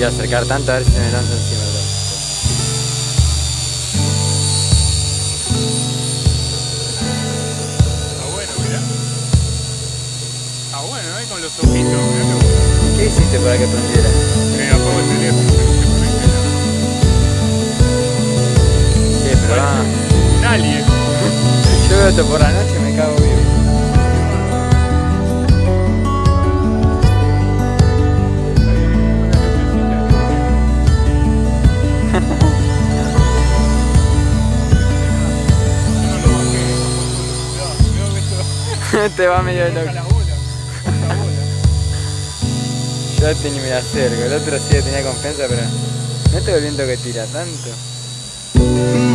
A no me quiero acercar tanto a ver si me lanza encima. Está bueno, mirá. Está bueno, ¿eh? Con los ojitos, mirá ¿Qué hiciste para que prendiera? me apago el teléfono, no se. Sí, pero va. Un alien. Yo veo esto por la noche y me cago vivo. Te va medio loco. la bola. La bola. Yo este ni me acerco, el otro sí tenía confianza, pero no estoy el viento que tira tanto.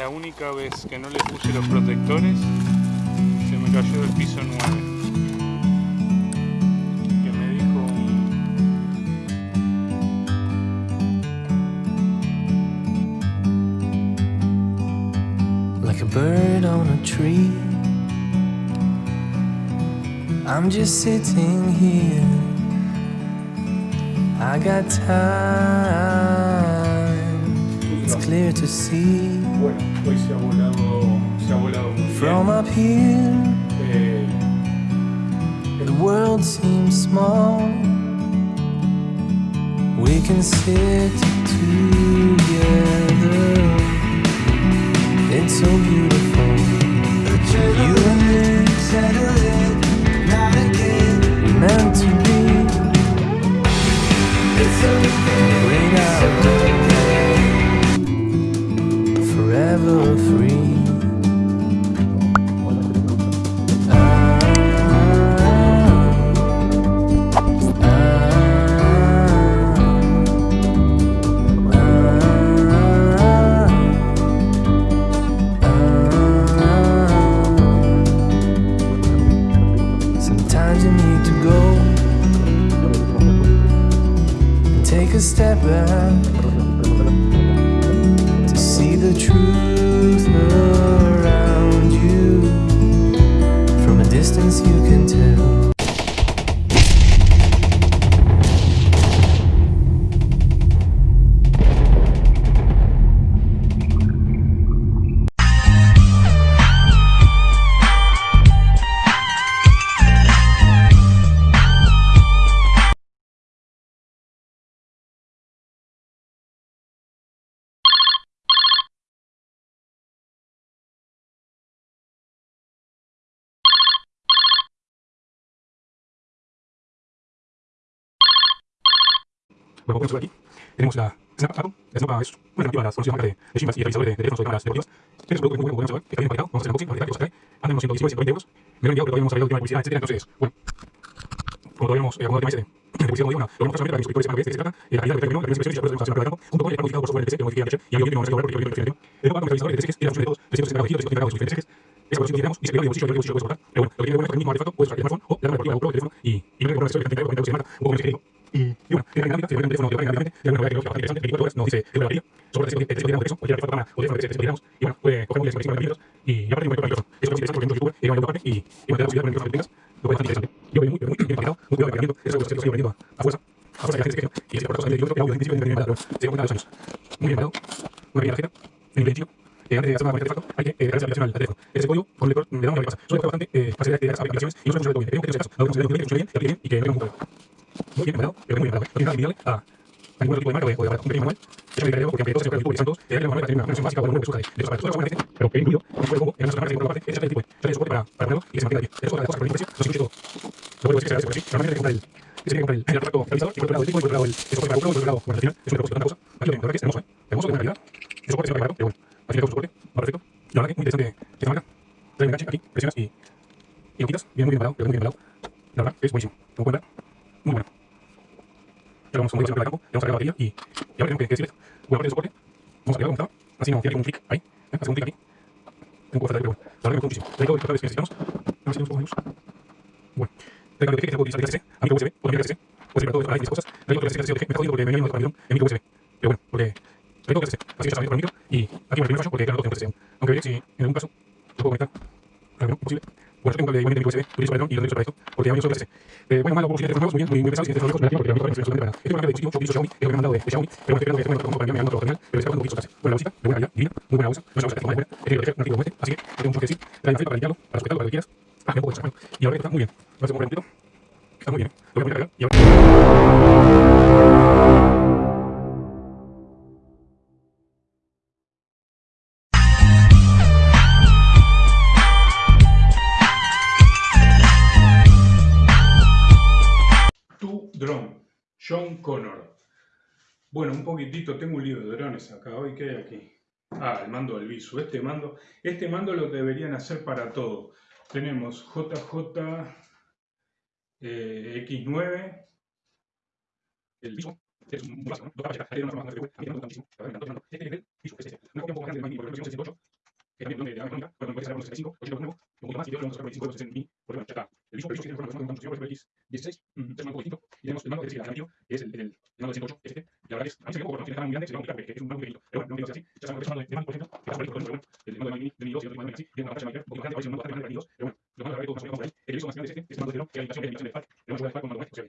La única vez que no le puse los protectores, se me cayó del piso 9. Que me dijo... Like a bird on a tree. I'm just sitting here. I got time. It's clear to see. Hoy se ha volado, se ha volado muy From bien. up here, eh, the world seems small. We can sit too. step to see the truth around you. From a distance, you can tell. Bueno, podemos aquí, tenemos la Snap Atom. La una las conocidas marcas de, de Shimbas y de teléfonos o de cámaras deportivas. Este es un producto muy bueno, podemos ver, está bien empaquetado. Vamos a hacer unboxing, a que los atrae. Andan unos 119, 120 euros. Me lo enviado, todavía no hemos arreglado el tema de publicidad. Entonces, bueno, como todavía no acomodado el tema este de publicidad, como una, lo vamos a solamente para que suscriptores sepan se trata, la calidad la primera y la campo, junto con el por y no no El que tenemos. Pero bueno, lo que bueno es que el mismo el o la el teléfono y, y no que un poco. Y, bueno, tiene dinámica, se puede un teléfono que va dinámicamente, tiene una novedad que creo que es bastante interesante, 24 horas, nos dice de sobre que tenemos, cualquier cámara o se tiramos, y bueno, puede coger móviles de 45 milímetros y, aparte un. Eso es interesante una parte y, y da de lo. Yo veo muy, muy bien muy cuidado de eso es algo que a fuerza, fuerza que la gente se y por de kilómetro, que audio se de años. Muy bien una tarjeta, en eh, antes de hacer una hay que eh, darle aplicación al teléfono. Ese código, con el lector, le lo que pasa. Suele bastante eh, facilidad de las aplicaciones y no funcionar todo bien. Que caso, funcione bien, bien, que no tenga un bien implementado, pero muy bien. No tiene nada a a ningún tipo de marca o. Un pequeño manual. Eso me porque aunque todos se manual para tener una versión básica una versión de los aparatos. Todo pero que incluido, un juego en por parte, es tipo de soporte para, ponerlo que se mantenga de pie. Es otra precio no se incluye todo. Lo es que se agradece porque sí, normalmente hay que comprar el, ese que comprar el, el realizador, y el otro lado el, soporte para y por otro lado, bueno, al es un propósito, tanta cosa. Lo tengo, la que es hermoso, ¿eh? Hermoso, de buena calidad. El soporte es barato, pero bueno, al final es un soporte, va perfecto. Y la verdad que muy interesante esta marca. Trae enganche lo muy muy que es buenísimo, muy vamos, siempre al campo, le vamos a la batería y, y ahora tenemos que decir esto. Parte del soporte, vamos a pegarlo como estaba, así no, tiene un clic ahí, ¿eh? hacemos un clic aquí. Un poco falta, pero bueno, la verdad que me gustó muchísimo. Traigo el portable que necesitamos, a ver si tenemos un poco de luz. Bueno, traigo el que se puede utilizar DCC, a micro USB, o micro DCC, puede ser para todo eso, hay 10 cosas. Traigo otro DCC, me está jodido porque me viene otro en micro USB. Pero bueno, porque traigo otro DCC, así que con el micro y aquí me el primer fallo porque quedan dos en DCC. Aunque veréis si en algún caso lo puedo conectar, claro que no, posible. Bueno, tengo micro USB, y lo para porque a mí solo DCC. Eh, bueno, malo, muy bien, muy, muy pesados y tecnológicos, relativos, porque a mí me parece solamente para. Este es un marca de utilizo Xiaomi, de, de Xiaomi, la de muy de este, de bueno, y muy bien, muy bien. Bueno, un poquitito, tengo un libro de drones acá hoy, ¿qué hay aquí? Ah, el mando del Visu. Este mando, este mando lo deberían hacer para todo. Tenemos JJ eh, X9, el es un básico, ¿no? Dos capas, hay una forma más de a mí me gusta muchísimo, la verdad me encanta, es el Visu, es. Una copia un poco más grande del Magni, porque lo tengo 68, que también donde de la económica, pero me puede sacar con 65, 80 con nuevo, un poquito más, y yo lo vamos a sacar con 65 euros en mí, porque bueno, ya está. El Visu, el Visu tiene una versión con construcción por ejemplo X16, es un poco distinto, y tenemos el mando que es el alternativo, que es el, el, el mando de 108, y la verdad es, a mí me muy grande, se es un no me así, ya de por ejemplo, que el de de 1002 y otro mando de así, tiene una pantalla mayor, un poquito grande, parece un mando bastante grande de 1002, pero bueno, los mandos de todos más o menos por ahí, el Visu más grande es este, es el mando de Drone, que hay imitación, que es imitación de FARC, pero no se puede FARC con mando web, o sea,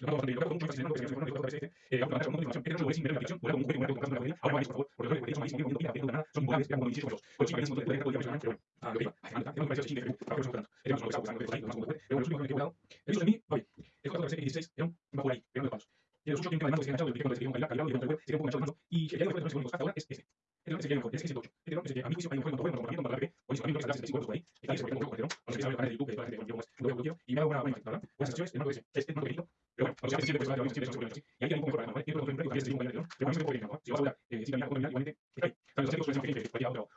lo mando bastante, lo cargo mucho más que se me ocurre, que se me ocurre, que se me ocurre, eh, auto levantar con información, pero no se puede sin ver la aplicación, volar con un juguete, volar con un carro de la ahora vais, por favor, porque los juguetes son malísimos, no tienen nada, son impagables, quedan como 16 euros, por eso imagínense un montón de juguetes, pero bueno, ah, lo que iba, ay, anda, tengo que parecer así, para que no se tanto, tenemos uno que está usando, pero bueno, los únicos que he jugado, el uso de mí, oye, el 416 era un va por ahí, pegando de los suyos tienen que además que se enganchado, el cuando se quedó calidad, calidad, y un enganchado mando, y el de hasta ahora es este. Este el que mejor, es el 8. Este no es el que a mi juicio hay un juego la PP, o si también lo que se 65 euros por ahí, ahí se porque no juego, no sé si el canal de YouTube, que toda gente contigo más, lo y me hago una buena ¿verdad? Buenas el mando ese, este mando pequeñito, pero bueno, o sea, siempre pues a y ahí hay un poco ¿vale? Tiene un poco un poco mejor, pero a que no, si vas a hablar, eh, si cambiar con igualmente, ahí. También los que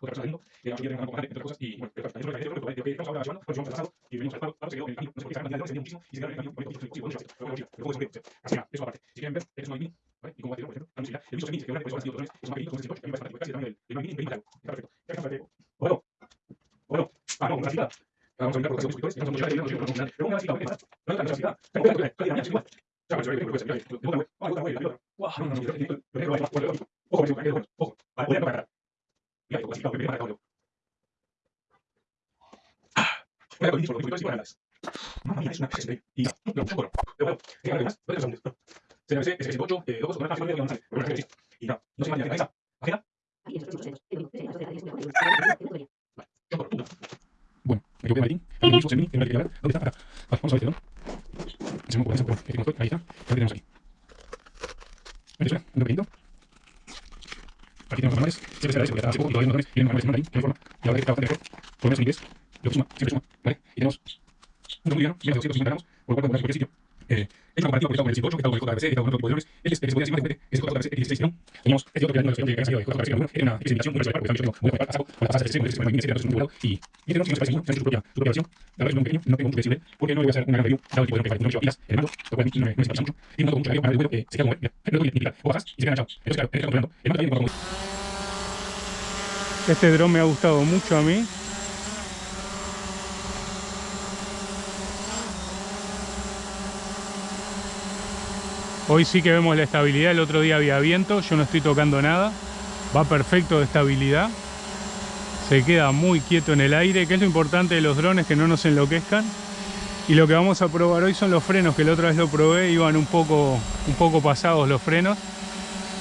otra mundo, que tengan algo entre cosas, y bueno, pero también lo que que pues pasado, se quedó en el camino, no sé por qué se cantidad de se muchísimo, y se quedaron en el camino, bueno, sí, sí, bueno, pero bueno, pero bueno, así nada, eso aparte. Si quieren ver, es un mini, ¿vale? Y como batería, por ejemplo, la música, el visto mini, que ahora pues son otros es un maquinito con 18, que me parece fantástico, casi el tamaño del mini, en 20 algo, está perfecto. Ya está perfecto. Bueno, bueno, ah, no, una. Vamos a mirar por los video, no pero una hay pues, pero una Y no, no, bueno, pero bueno, ¿qué hay es que 8, eh, dos, con una fácil, no no no. Bueno, me equivoqué, ver. ¿Dónde está? Acá. Vale, vamos a ver. Se se me ocurre. Aquí no estoy, ahí está. ¿Qué tenemos aquí? Un pequeñito. Aquí tenemos los manuales. Siempre eso, porque poco y todavía manuales. Y ahora que está bastante mejor. Por lo inglés. Lo que suma, siempre suma, ¿vale? Y tenemos un menos de 250 gramos, por lo cual podemos cualquier sitio. Eh, es una comparativo con el 108, que está con el que está con otro tipo de drones. Este es el que se podía decir frecuente, que es el JRC X16, Teníamos este otro que era uno de los que de JRC 1, era una especificación muy particular, porque yo tengo muy particular, saco con de el sistema de 2017, era un y y este no, no versión. Que no tengo porque no le voy a hacer una gran review, dado el tipo de drone que no me pilas, el mando, lo cual no me, no me mucho. Un mando con mucho para el vuelo que se queda como, el mando ni o bajas y se. Entonces, claro. El mando también como Este dron me ha gustado. Hoy sí que vemos la estabilidad, el otro día había viento, yo no estoy tocando nada, va perfecto de estabilidad, se queda muy quieto en el aire, que es lo importante de los drones, que no nos enloquezcan. Y lo que vamos a probar hoy son los frenos, que la otra vez lo probé, iban un poco, un poco pasados los frenos,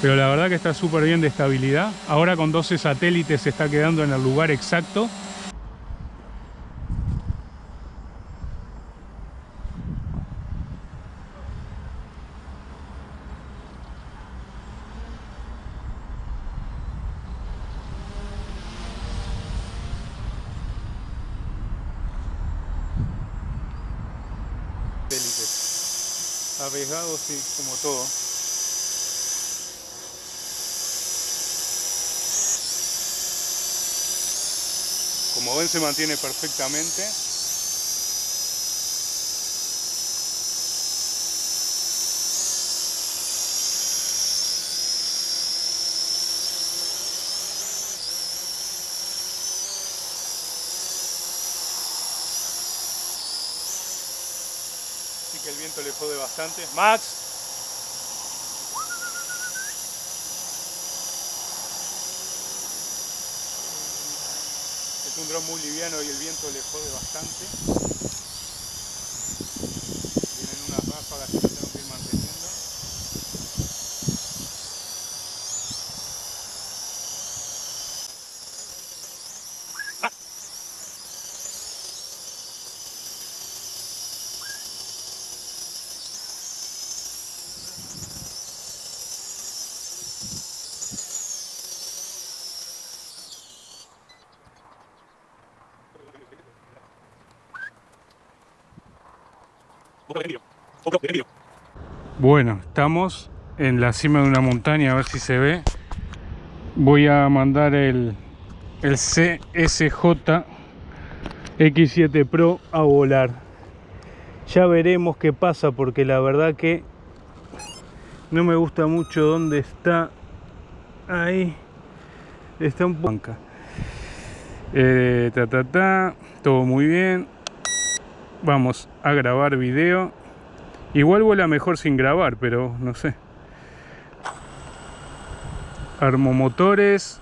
pero la verdad que está súper bien de estabilidad. Ahora con 12 satélites se está quedando en el lugar exacto. Satélites. Arriesgados sí, como todo. Como ven se mantiene perfectamente. Que el viento le jode bastante. Max. Es un dron muy liviano y el viento le jode bastante. Tienen unas ráfagas que tengo que ir manteniendo. Bueno, estamos en la cima de una montaña, a ver si se ve. Voy a mandar el, el CSJ X7 Pro a volar. Ya veremos qué pasa porque la verdad que no me gusta mucho dónde está. Ahí está un poco. Eh, ta, ta, ta, todo muy bien. Vamos a grabar video. Igual vuela mejor sin grabar, pero no sé. Armo motores.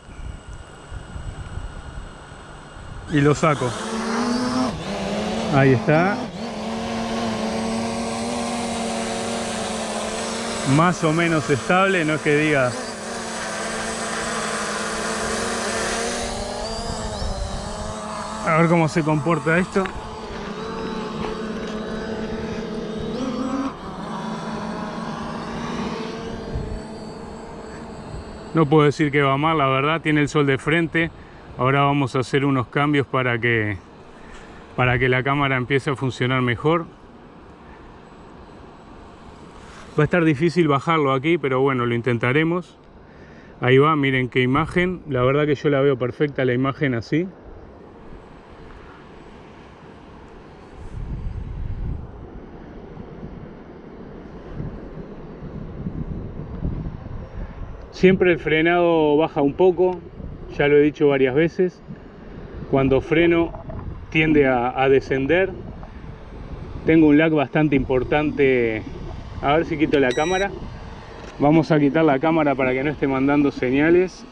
Y lo saco. Ahí está. Más o menos estable, no es que diga... A ver cómo se comporta esto. No puedo decir que va mal, la verdad, tiene el sol de frente. Ahora vamos a hacer unos cambios para que, para que la cámara empiece a funcionar mejor. Va a estar difícil bajarlo aquí, pero bueno, lo intentaremos. Ahí va, miren qué imagen. La verdad que yo la veo perfecta la imagen así. Siempre el frenado baja un poco, ya lo he dicho varias veces. Cuando freno tiende a, descender. Tengo un lag bastante importante. A ver si quito la cámara. Vamos a quitar la cámara para que no esté mandando señales.